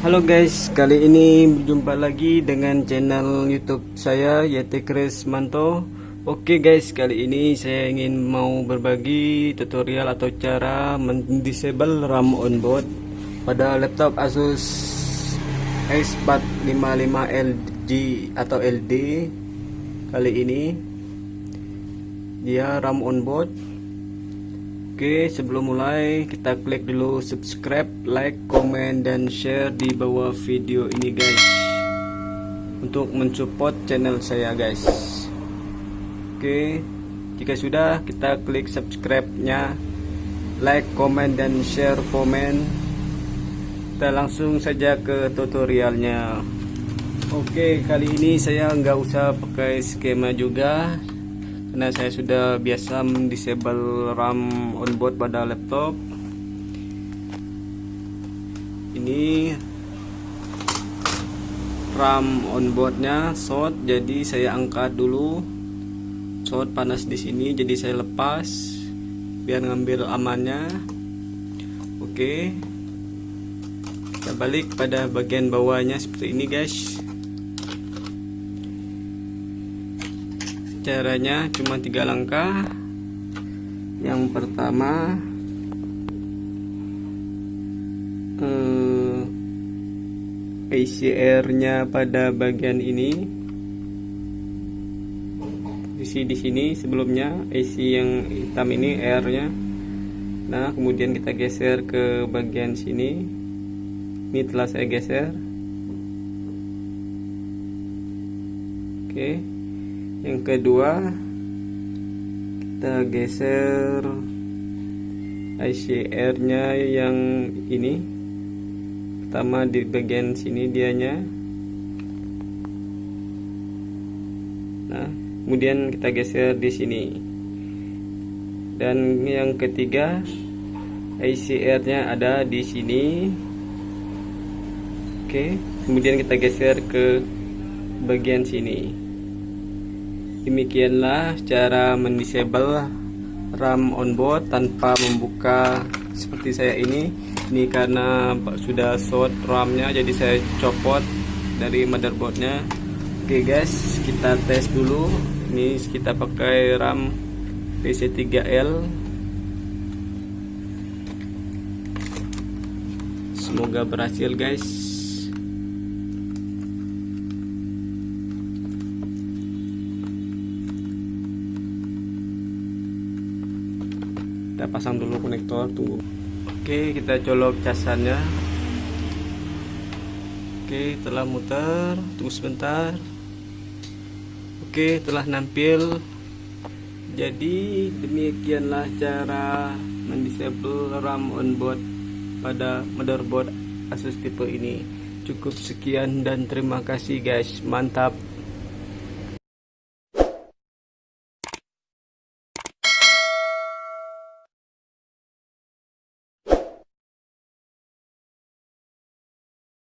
Halo guys, kali ini berjumpa lagi dengan channel YouTube saya Yeti Chris Manto. Oke guys, kali ini saya ingin mau berbagi tutorial atau cara mendisable RAM onboard pada laptop Asus X455LG atau LD. Kali ini dia RAM onboard Oke sebelum mulai kita klik dulu subscribe like komen dan share di bawah video ini guys. Untuk mensupport channel saya guys. Oke jika sudah kita klik subscribe nya like komen dan share komen. Kita langsung saja ke tutorialnya. Oke kali ini saya nggak usah pakai skema juga karena saya sudah biasa mendisable RAM onboard pada laptop. Ini RAM onboardnya short jadi saya angkat dulu. Short panas di sini jadi saya lepas biar ngambil amannya. Oke. Kita balik pada bagian bawahnya seperti ini guys caranya cuma tiga langkah. Yang pertama eh, ICR nya pada bagian ini. Isi di sini sebelumnya IC yang hitam ini R nya nah kemudian kita geser ke bagian sini. Ini telah saya geser. Oke. okay yang kedua kita geser ICR nya yang ini. Pertama di bagian sini dianya. Nah kemudian kita geser di sini. Dan yang ketiga ICR nya ada di sini. Oke kemudian kita geser ke bagian sini Demikianlah cara mendisable RAM onboard tanpa membuka seperti saya ini. Ini karena sudah short RAM-nya jadi saya copot dari motherboardnya. Oke guys, kita tes dulu. Ini kita pakai RAM PC3L. Semoga berhasil guys. Kita pasang dulu konektor tunggu. Oke kita colok casannya oke telah muter. Tunggu sebentar. Oke telah nampil. Jadi demikianlah cara mendisable RAM onboard pada motherboard Asus tipe ini. Cukup sekian dan terima kasih guys. Mantap